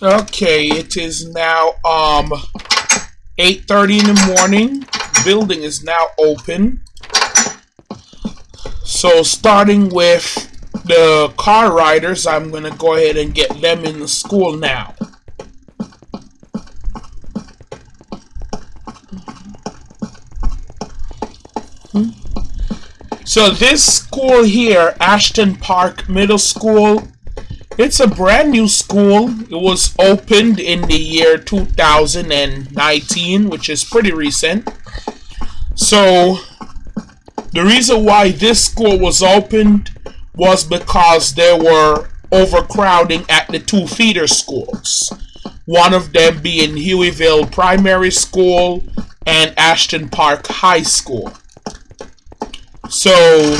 Okay, it is now um 8:30 in the morning. Building is now open. So starting with the car riders, I'm gonna go ahead and get them in the school now. So this school here, Ashton Park Middle School, it's a brand new school. It was opened in the year 2019, which is pretty recent. So the reason why this school was opened was because there were overcrowding at the two feeder schools. One of them being Hueyville Primary School and Ashton Park High School. So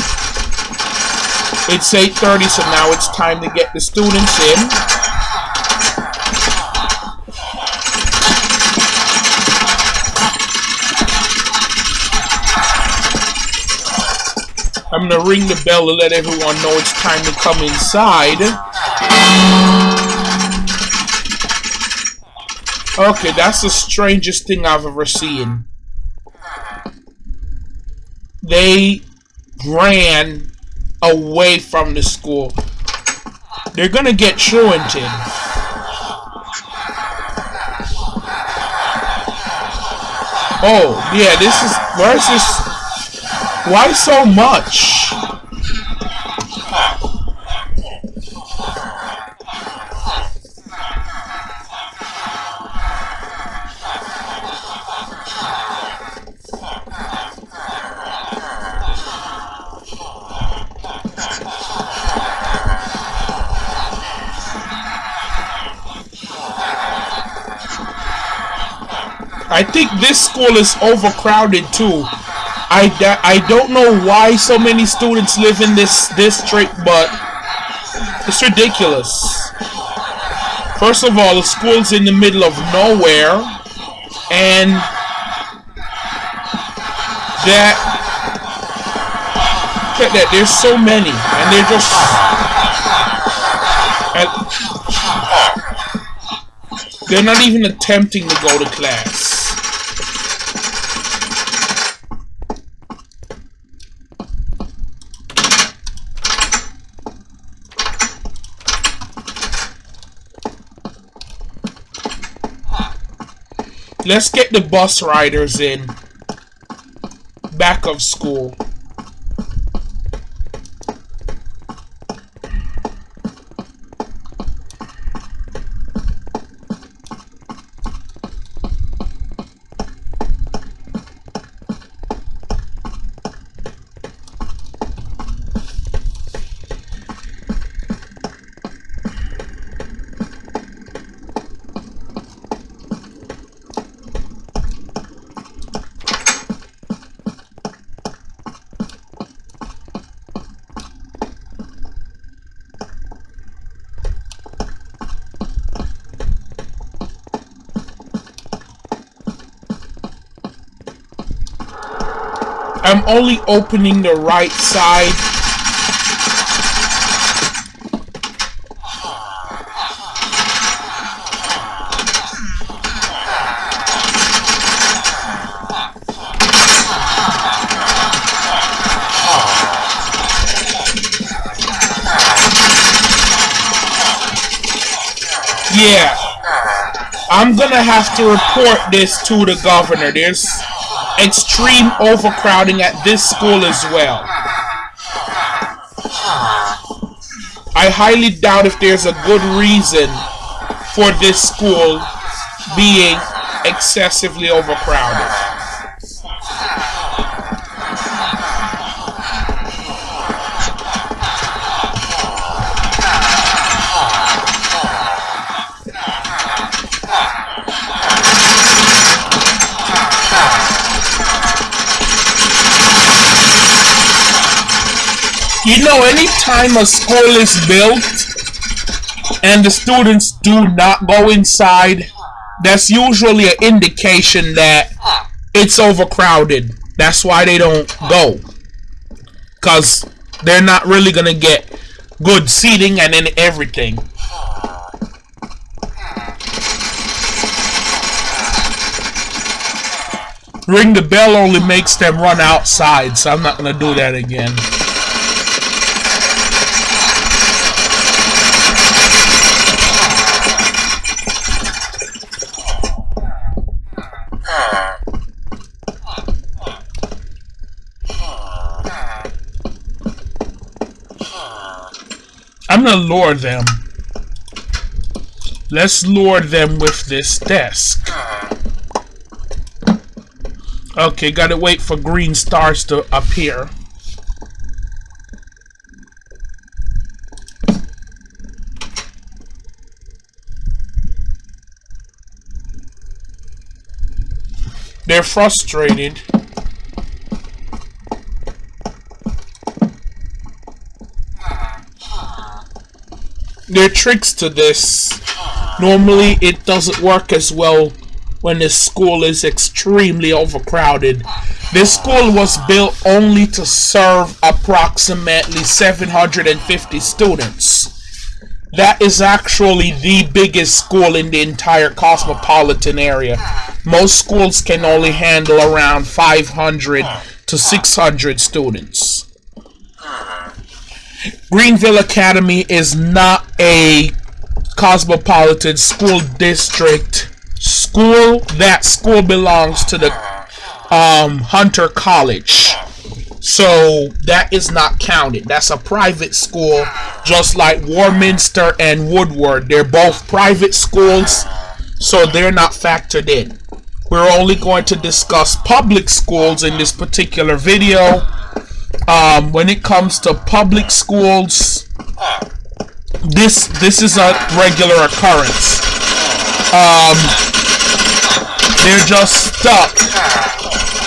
it's 8.30, so now it's time to get the students in. I'm gonna ring the bell to let everyone know it's time to come inside. Okay, that's the strangest thing I've ever seen. They ran away from the school. They're gonna get truanted. Oh, yeah, this is... Where's this... Why so much? I think this school is overcrowded too. I, I don't know why so many students live in this district, but it's ridiculous. First of all, the school's in the middle of nowhere, and that at that. There's so many, and they're just. And they're not even attempting to go to class. Let's get the bus riders in. Back of school. I'm only opening the right side. Yeah. I'm gonna have to report this to the governor. There's extreme overcrowding at this school as well. I highly doubt if there's a good reason for this school being excessively overcrowded. You know, anytime a school is built and the students do not go inside, that's usually an indication that it's overcrowded. That's why they don't go. Because they're not really going to get good seating and then everything. Ring the bell only makes them run outside, so I'm not going to do that again. I'm gonna lure them. Let's lure them with this desk. Okay, gotta wait for green stars to appear. They're frustrated. There are tricks to this. Normally, it doesn't work as well when the school is extremely overcrowded. This school was built only to serve approximately 750 students. That is actually the biggest school in the entire cosmopolitan area. Most schools can only handle around 500 to 600 students. Greenville Academy is not a cosmopolitan school district school. That school belongs to the um, Hunter College. So that is not counted. That's a private school, just like Warminster and Woodward. They're both private schools, so they're not factored in. We're only going to discuss public schools in this particular video um, when it comes to public schools, this this is a regular occurrence. Um, they're just stuck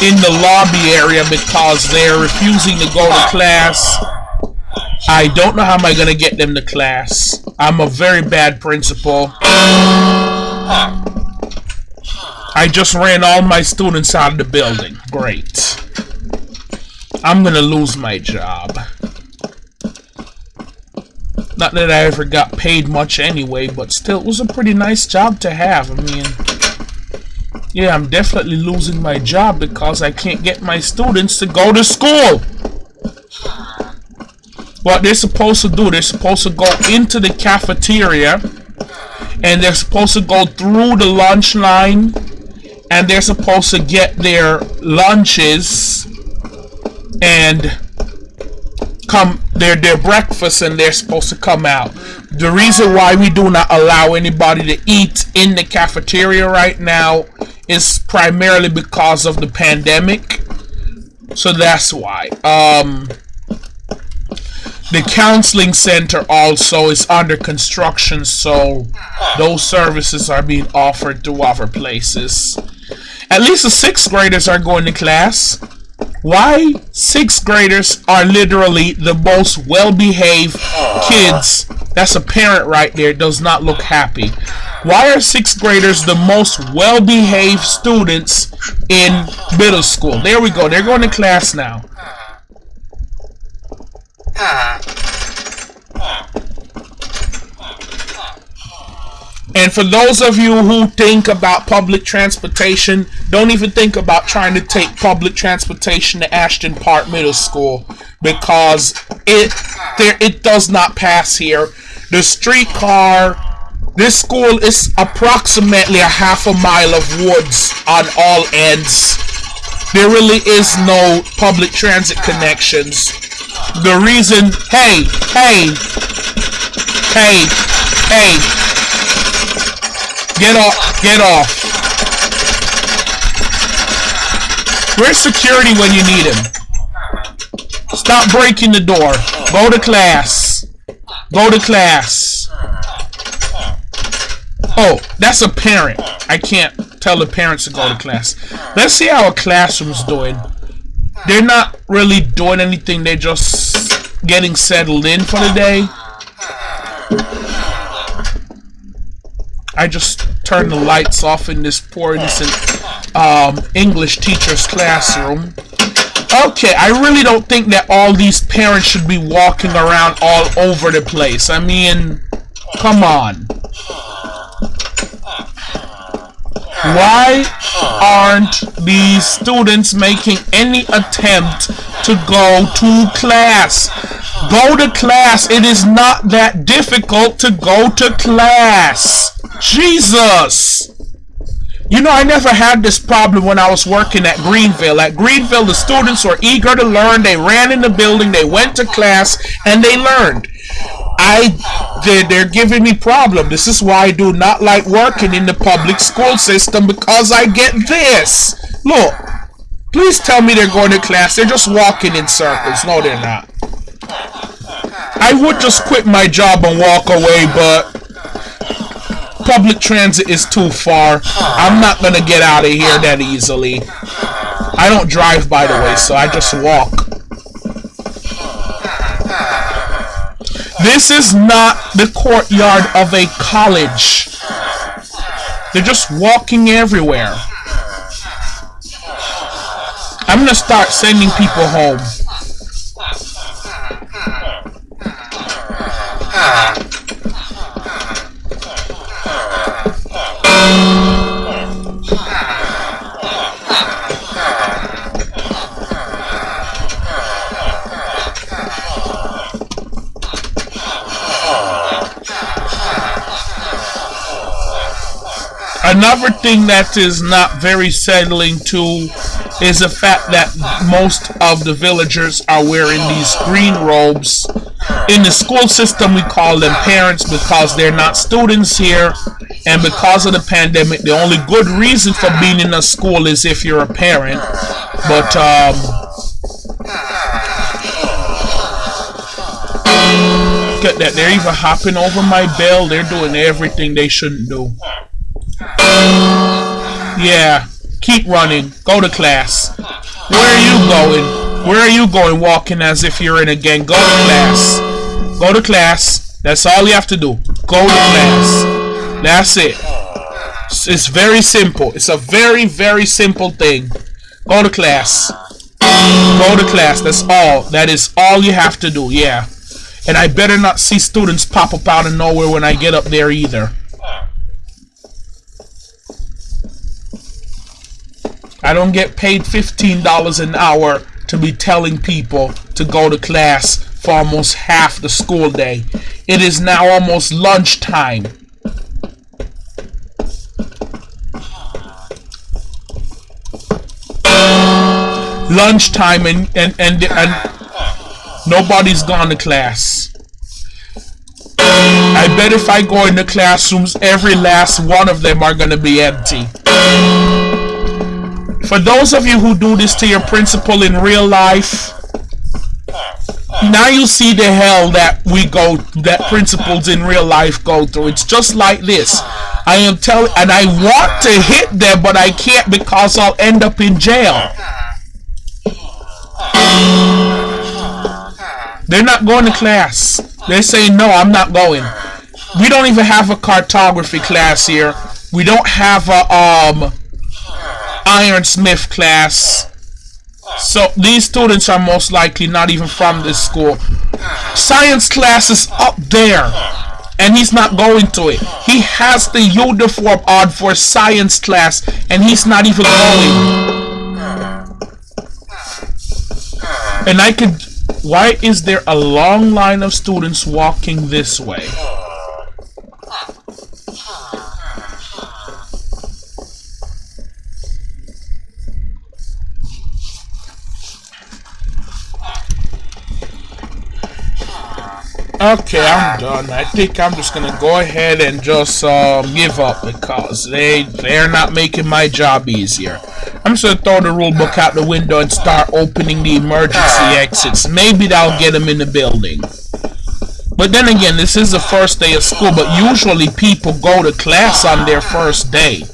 in the lobby area because they're refusing to go to class. I don't know how am I gonna get them to class. I'm a very bad principal. I just ran all my students out of the building. Great. I'm gonna lose my job. Not that I ever got paid much anyway, but still, it was a pretty nice job to have. I mean, yeah, I'm definitely losing my job because I can't get my students to go to school. What they're supposed to do, they're supposed to go into the cafeteria and they're supposed to go through the lunch line and they're supposed to get their lunches and come their their breakfast and they're supposed to come out. The reason why we do not allow anybody to eat in the cafeteria right now is primarily because of the pandemic. So that's why. Um the counseling center also is under construction, so those services are being offered to other places. At least the sixth graders are going to class. Why sixth graders are literally the most well-behaved kids. That's a parent right there. Does not look happy. Why are sixth graders the most well-behaved students in middle school? There we go. They're going to class now. Ah. And for those of you who think about public transportation, don't even think about trying to take public transportation to Ashton Park Middle School because it there it does not pass here. The streetcar this school is approximately a half a mile of woods on all ends. There really is no public transit connections. The reason, hey, hey, hey, hey, Get off. Get off. Where's security when you need him? Stop breaking the door. Go to class. Go to class. Oh, that's a parent. I can't tell the parents to go to class. Let's see how a classroom's doing. They're not really doing anything. They're just getting settled in for the day. I just turned the lights off in this poor innocent um, English teacher's classroom. Okay, I really don't think that all these parents should be walking around all over the place. I mean, come on. Why aren't these students making any attempt to go to class? Go to class. It is not that difficult to go to class. Jesus. You know, I never had this problem when I was working at Greenville. At Greenville, the students were eager to learn. They ran in the building, they went to class, and they learned. I they're, they're giving me problem. This is why I do not like working in the public school system because I get this. Look, please tell me they're going to class. They're just walking in circles. No, they're not. I would just quit my job and walk away, but public transit is too far. I'm not gonna get out of here that easily. I don't drive, by the way, so I just walk. This is not the courtyard of a college. They're just walking everywhere. I'm gonna start sending people home. Another thing that is not very settling to is the fact that most of the villagers are wearing these green robes. In the school system, we call them parents because they're not students here. And because of the pandemic, the only good reason for being in a school is if you're a parent. But, um, Look at that. They're even hopping over my bell. They're doing everything they shouldn't do. Yeah, keep running. Go to class. Where are you going? Where are you going walking as if you're in a gang? Go to class. Go to class. That's all you have to do. Go to class. That's it. It's very simple. It's a very, very simple thing. Go to class. Go to class. That's all. That is all you have to do. Yeah. And I better not see students pop up out of nowhere when I get up there either. I don't get paid $15 an hour to be telling people to go to class for almost half the school day. It is now almost lunchtime. Lunchtime and, and, and, and nobody's gone to class. I bet if I go in the classrooms, every last one of them are going to be empty. For those of you who do this to your principal in real life, now you see the hell that we go, that principals in real life go through. It's just like this. I am telling, and I want to hit them, but I can't because I'll end up in jail. They're not going to class. They say, no, I'm not going. We don't even have a cartography class here. We don't have a, um, ironsmith class. So these students are most likely not even from this school. Science class is up there. And he's not going to it. He has the uniform on for science class. And he's not even going. And I could... Why is there a long line of students walking this way? Okay, I'm done. I think I'm just gonna go ahead and just um, give up because they they're not making my job easier. I'm just gonna throw the rule book out the window and start opening the emergency exits. Maybe that'll get them in the building. But then again, this is the first day of school, but usually people go to class on their first day.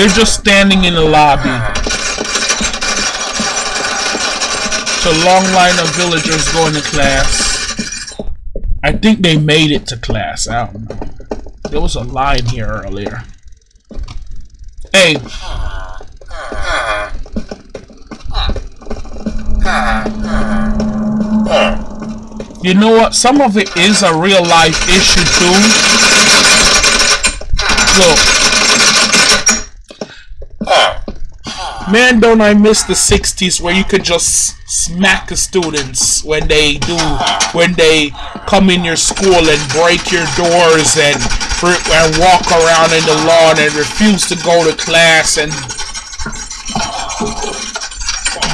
They're just standing in the lobby. Uh-huh. It's a long line of villagers going to class. I think they made it to class. I don't know. There was a line here earlier. Hey. You know what? Some of it is a real life issue too. Look. Man, don't I miss the 60s where you could just smack the students when they do, when they come in your school and break your doors and, and walk around in the lawn and refuse to go to class and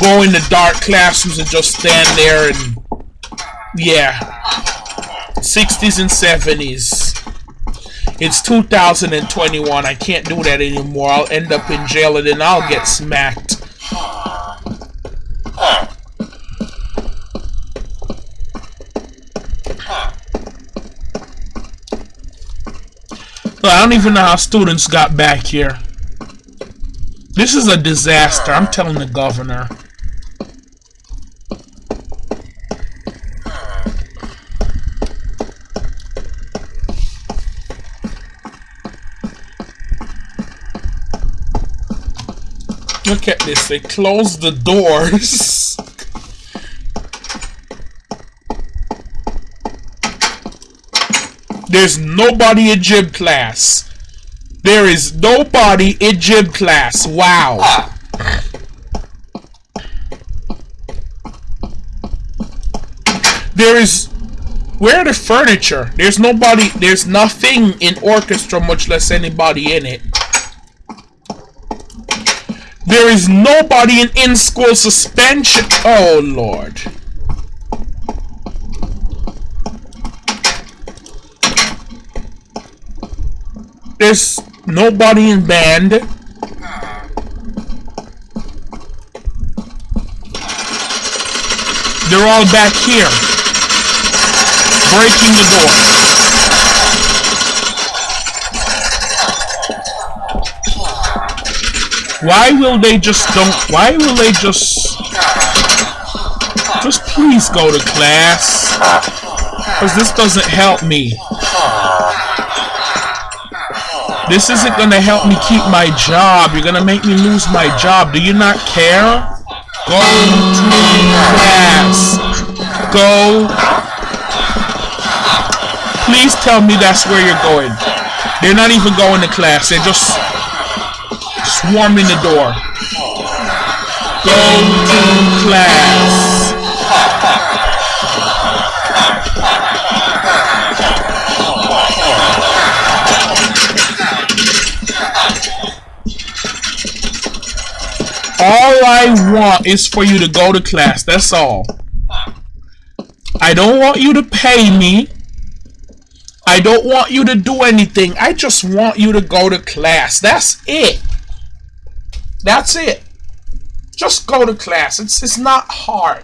go in the dark classrooms and just stand there and yeah. 60s and 70s it's 2021 I can't do that anymore. I'll end up in jail and then I'll get smacked. I don't even know how students got back here. This is a disaster. I'm telling the governor Look at this, they closed the doors. There's nobody in gym class. There is nobody in gym class. Wow. There is... Where the furniture? There's nobody... There's nothing in orchestra, much less anybody in it. There is nobody in in-school suspension. Oh, Lord. There's nobody in band. They're all back here. Breaking the door. Why will they just don't... Why will they just... Just please go to class. Because this doesn't help me. This isn't going to help me keep my job. You're going to make me lose my job. Do you not care? Go to class. Go. Please tell me that's where you're going. They're not even going to class. They're just swarming the door. Go to class. All I want is for you to go to class. That's all. I don't want you to pay me. I don't want you to do anything. I just want you to go to class. That's it. That's it. Just go to class. It's it's not hard.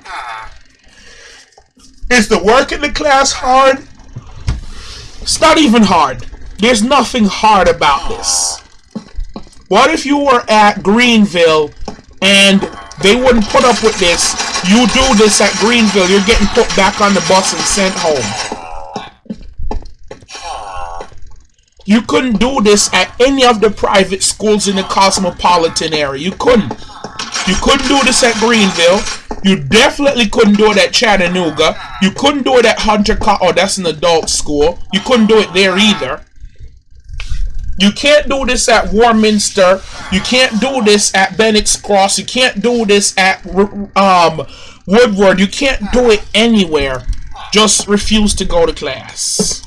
Is the work in the class hard? It's not even hard. There's nothing hard about this. What if you were at Greenville and they wouldn't put up with this? You do this at Greenville, you're getting put back on the bus and sent home. You couldn't do this at any of the private schools in the cosmopolitan area. You couldn't. You couldn't do this at Greenville. You definitely couldn't do it at Chattanooga. You couldn't do it at Hunter Co Oh, that's an adult school. You couldn't do it there either. You can't do this at Warminster. You can't do this at Bennett's Cross. You can't do this at um, Woodward. You can't do it anywhere. Just refuse to go to class.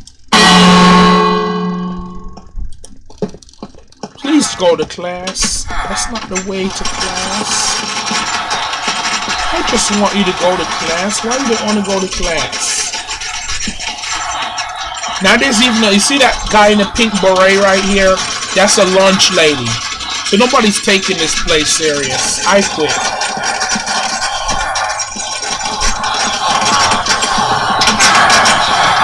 Please go to class. That's not the way to class. I just want you to go to class. Why you don't want to go to class? Now there's even a, you see that guy in the pink beret right here? That's a lunch lady. So nobody's taking this place serious. I quit.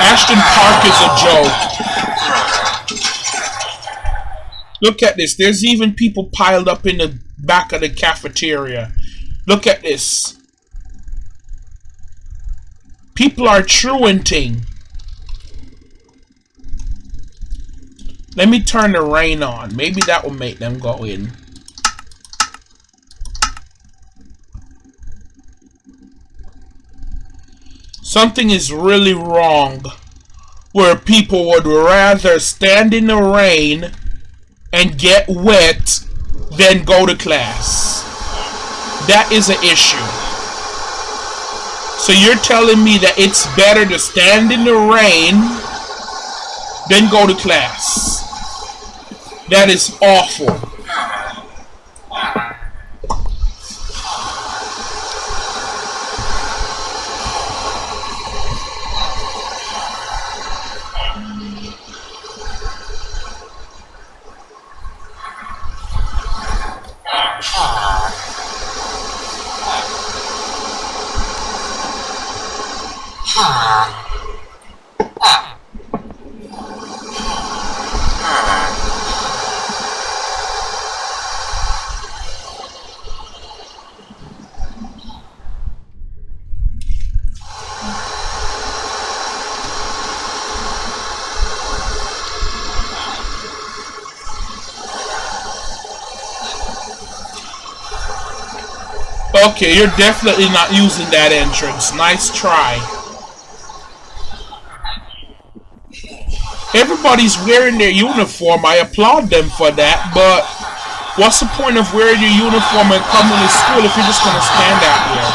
Ashton Park is a joke. Look at this. There's even people piled up in the back of the cafeteria. Look at this. People are truanting. Let me turn the rain on. Maybe that will make them go in. Something is really wrong where people would rather stand in the rain and get wet than go to class. That is an issue. So you're telling me that it's better to stand in the rain than go to class. That is awful. Okay, you're definitely not using that entrance. Nice try. Everybody's wearing their uniform. I applaud them for that, but what's the point of wearing your uniform and coming to school if you're just going to stand out here?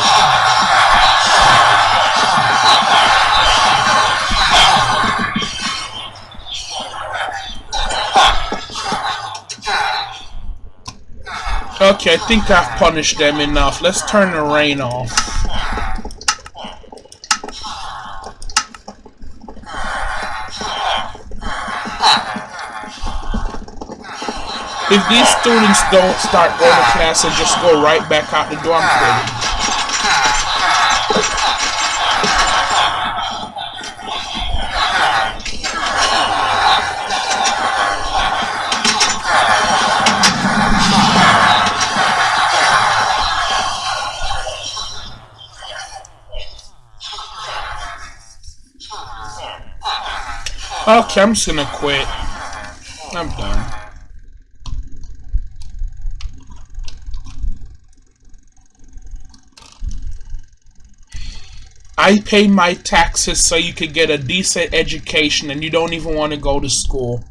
Okay, I think I've punished them enough. Let's turn the rain off. If these students don't start going to class and just go right back out the door, I'm. Okay, I'm just gonna quit. I'm done. I pay my taxes so you could get a decent education and you don't even want to go to school.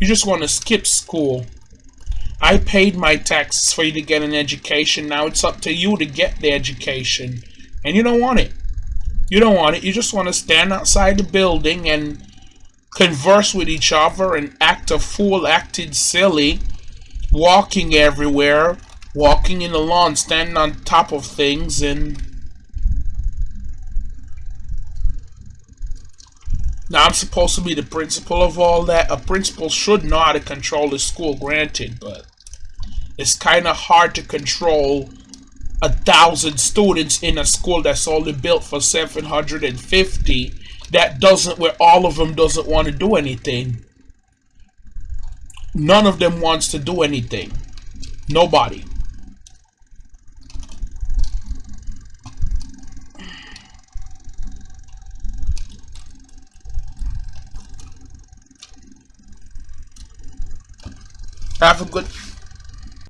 You just want to skip school. I paid my taxes for you to get an education. Now it's up to you to get the education. And you don't want it. You don't want it. You just want to stand outside the building and converse with each other and act a fool, acted silly, walking everywhere, walking in the lawn, standing on top of things, and now I'm supposed to be the principal of all that. A principal should know how to control the school, granted, but it's kind of hard to control a thousand students in a school that's only built for 750 that doesn't where all of them doesn't want to do anything. None of them wants to do anything. Nobody have a good